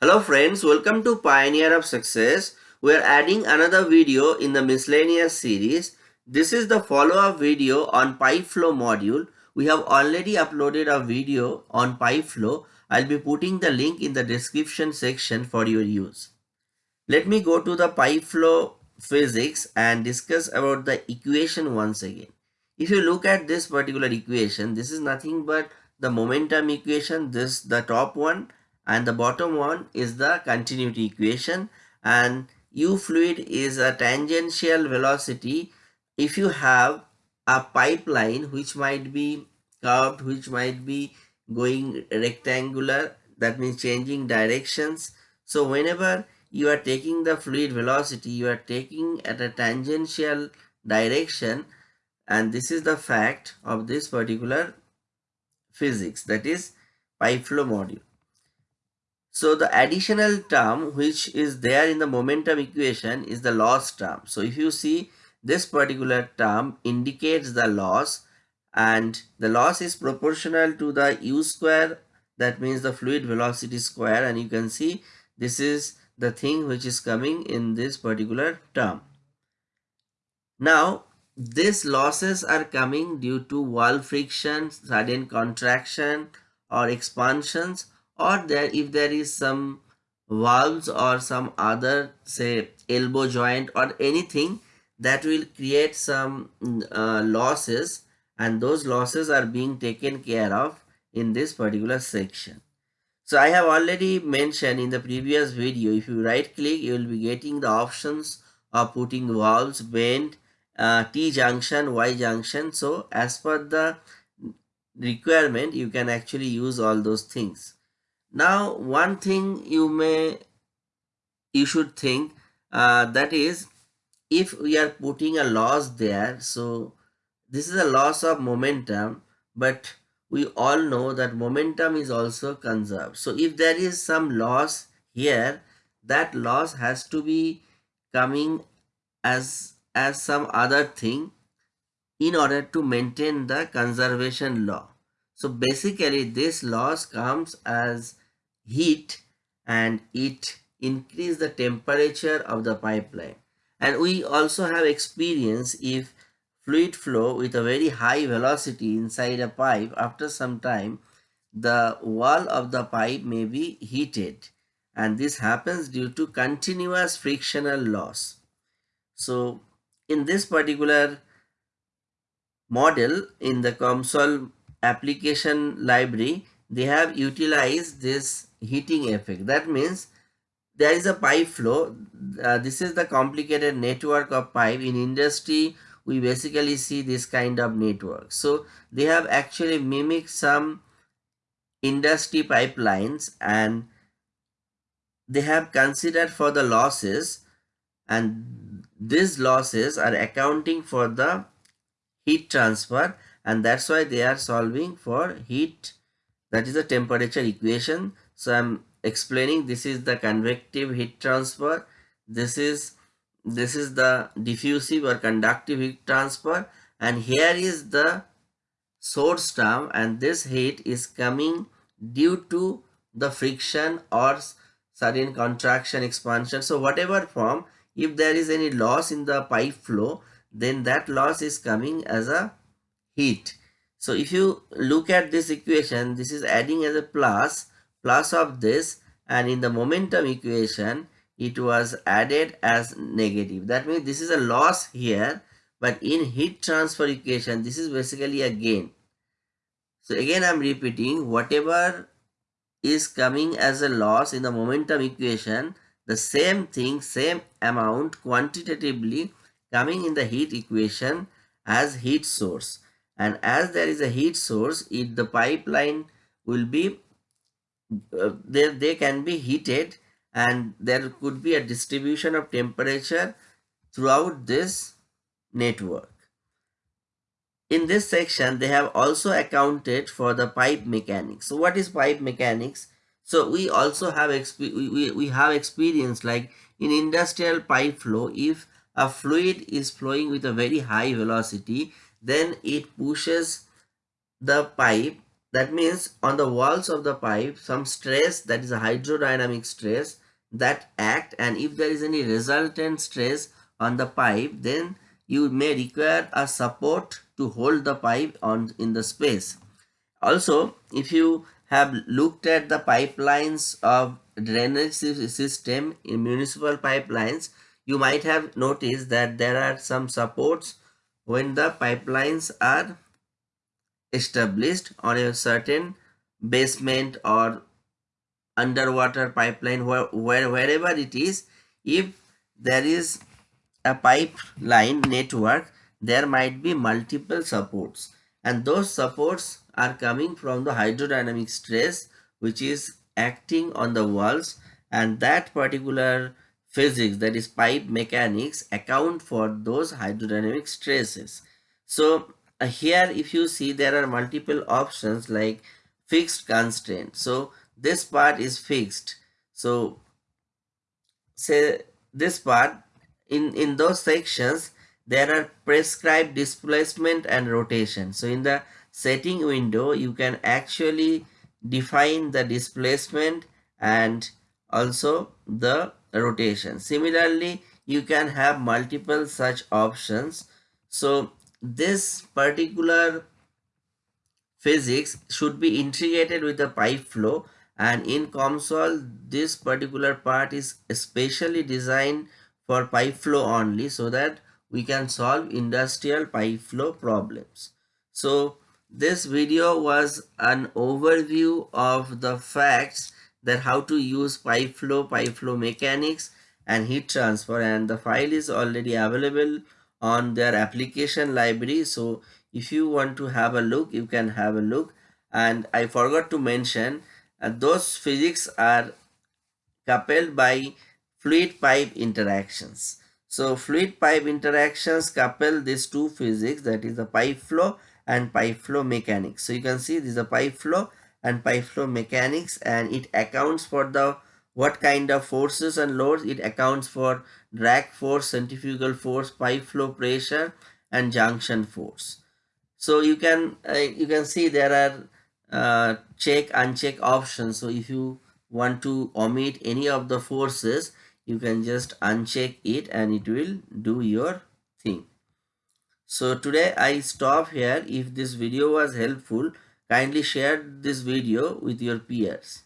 Hello friends, welcome to Pioneer of Success. We are adding another video in the miscellaneous series. This is the follow-up video on PipeFlow module. We have already uploaded a video on PipeFlow. I'll be putting the link in the description section for your use. Let me go to the PipeFlow physics and discuss about the equation once again. If you look at this particular equation, this is nothing but the momentum equation, this the top one and the bottom one is the continuity equation. And u fluid is a tangential velocity. If you have a pipeline which might be curved which might be going rectangular that means changing directions. So whenever you are taking the fluid velocity you are taking at a tangential direction. And this is the fact of this particular physics that is pipe flow module so the additional term which is there in the momentum equation is the loss term. So if you see this particular term indicates the loss and the loss is proportional to the u square that means the fluid velocity square and you can see this is the thing which is coming in this particular term. Now these losses are coming due to wall friction, sudden contraction or expansions or there if there is some valves or some other say elbow joint or anything that will create some uh, losses and those losses are being taken care of in this particular section. So I have already mentioned in the previous video if you right click you will be getting the options of putting valves bend uh, T junction Y junction so as per the requirement you can actually use all those things. Now, one thing you may, you should think uh, that is if we are putting a loss there, so this is a loss of momentum, but we all know that momentum is also conserved. So if there is some loss here, that loss has to be coming as as some other thing in order to maintain the conservation law. So basically this loss comes as heat and it increase the temperature of the pipeline. And we also have experience if fluid flow with a very high velocity inside a pipe after some time the wall of the pipe may be heated and this happens due to continuous frictional loss. So in this particular model in the COMSOL application library, they have utilized this heating effect. That means there is a pipe flow. Uh, this is the complicated network of pipe. In industry, we basically see this kind of network. So they have actually mimicked some industry pipelines and they have considered for the losses and these losses are accounting for the heat transfer and that's why they are solving for heat. That is the temperature equation. So i'm explaining this is the convective heat transfer. This is this is the diffusive or conductive heat transfer. And here is the source term. And this heat is coming due to the friction or sudden contraction expansion. So whatever form if there is any loss in the pipe flow then that loss is coming as a heat so if you look at this equation, this is adding as a plus, plus of this and in the momentum equation, it was added as negative. That means this is a loss here, but in heat transfer equation, this is basically a gain. So again, I'm repeating whatever is coming as a loss in the momentum equation, the same thing, same amount quantitatively coming in the heat equation as heat source and as there is a heat source if the pipeline will be uh, there they can be heated and there could be a distribution of temperature throughout this network. In this section they have also accounted for the pipe mechanics. So what is pipe mechanics? So we also have we, we have experience like in industrial pipe flow if a fluid is flowing with a very high velocity then it pushes the pipe. That means on the walls of the pipe some stress that is a hydrodynamic stress that act. And if there is any resultant stress on the pipe then you may require a support to hold the pipe on in the space. Also if you have looked at the pipelines of drainage system in municipal pipelines you might have noticed that there are some supports when the pipelines are established on a certain basement or underwater pipeline where, where wherever it is if there is a pipeline network there might be multiple supports. And those supports are coming from the hydrodynamic stress which is acting on the walls and that particular physics that is pipe mechanics account for those hydrodynamic stresses. So uh, here if you see there are multiple options like fixed constraint. So this part is fixed. So say this part in in those sections there are prescribed displacement and rotation. So in the setting window you can actually define the displacement and also the rotation. Similarly you can have multiple such options. So this particular physics should be integrated with the pipe flow. And in COMSOL this particular part is especially designed for pipe flow only so that we can solve industrial pipe flow problems. So this video was an overview of the facts how to use pipe flow, pipe flow mechanics and heat transfer and the file is already available on their application library. So if you want to have a look, you can have a look. And I forgot to mention uh, those physics are coupled by fluid pipe interactions. So fluid pipe interactions couple these two physics that is the pipe flow and pipe flow mechanics. So you can see this is a pipe flow and pipe flow mechanics and it accounts for the what kind of forces and loads? It accounts for drag force centrifugal force pipe flow pressure and junction force. So you can uh, you can see there are uh, check uncheck options. So if you want to omit any of the forces you can just uncheck it and it will do your thing. So today i stop here. If this video was helpful kindly share this video with your peers